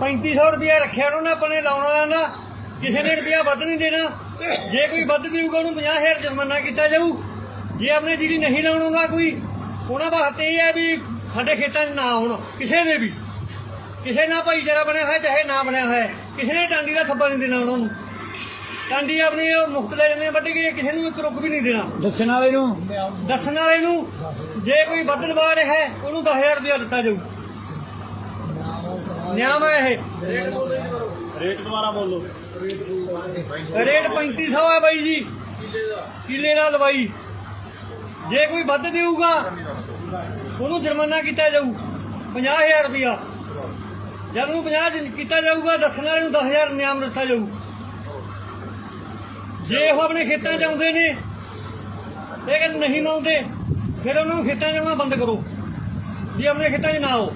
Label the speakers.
Speaker 1: 3500 ਰੁਪਇਆ ਰੱਖਿਆ ਉਹਨਾਂ ਨੇ ਆਪਣੇ ਲਾਉਣ ਵਾਲਾ ਨਾ ਕਿਸੇ ਨੇ ਰੁਪਇਆ ਵੱਧ ਨਹੀਂ ਦੇਣਾ। ਜੇ ਕੋਈ ਵੱਧ ਦੇਊਗਾ ਉਹਨੂੰ 50000 ਜੁਰਮਾਨਾ ਕੀਤਾ ਜਾਊ। ਜੇ ਆਪਣੇ ਜਿਹੜੀ ਨਹੀਂ ਲਾਉਣ ਆਉਂਦਾ ਕੋਈ ਉਹਨਾਂ ਵਾਸਤੇ ਇਹ ਹੈ ਵੀ ਸਾਡੇ ਖੇਤਾਂ 'ਚ ਨਾ ਆਉਣ ਕਿਸੇ ਦੇ ਵੀ। ਕਿਸੇ ਨਾਲ ਭਾਈਚਾਰਾ ਬਣਿਆ ਹੋਇਆ ਚਾਹੇ ਨਾ ਬਣਿਆ ਹੋਇਆ। ਕਿਸੇ ਨੇ ਟਾਂਡੀ ਦਾ ਥੱਬਾ ਨਹੀਂ ਦੇਣਾ ਉਹਨਾਂ ਨੂੰ। ਟਾਂਡੀ ਆਪਣੀ ਉਹ ਮੁਫਤ ਲੈ ਜਾਂਦੇ ਵੱਢ ਕੇ ਕਿਸੇ ਨੂੰ ਇੱਕ ਰੁੱਖ ਵੀ ਨਹੀਂ ਦੇਣਾ।
Speaker 2: ਦੱਸਣ ਵਾਲੇ ਨੂੰ?
Speaker 1: ਦੱਸਣ ਵਾਲੇ ਨੂੰ ਜੇ ਕੋਈ ਵੱਧ ਲਵਾ ਰਿਹਾ ਹੈ ਉਹਨੂੰ 10000 ਰੁਪਇਆ ਦਿੱਤਾ ਜਾਊ। ਹੈ ਇਹ।
Speaker 2: ਰੇਟ ਦੁਬਾਰਾ ਬੋਲੋ।
Speaker 1: ਰੇਟ 3500 ਹੈ ਬਾਈ ਜੀ। ਕਿੱਲੇ ਦਾ ਲਵਾਈ ਜੇ ਕੋਈ ਵੱਧ ਦੇਊਗਾ ਉਹਨੂੰ ਜੁਰਮਾਨਾ ਕੀਤਾ ਜਾਊ। 50000 ਰੁਪਇਆ। ਜਦ ਨੂੰ 50 ਚ ਕੀਤਾ ਜਾਊਗਾ ਦੱਸਣ ਵਾਲੇ ਨੂੰ 10000 ਨਿਯਮ ਦਿੱਤਾ ਜਾਊ। ਜੇ ਉਹ ਆਪਣੇ ਖੇਤਾਂ 'ਚ ਆਉਂਦੇ ਨੇ ਇਹ ਗੱਲ ਨਹੀਂ ਮੰਨਦੇ ਫਿਰ ਉਹਨਾਂ ਨੂੰ ਖੇਤਾਂ 'ਚ ਆਉਣਾ ਬੰਦ ਕਰੋ। ਜੇ ਆਪਣੇ ਖੇਤਾਂ 'ਚ ਨਾ ਆਓ।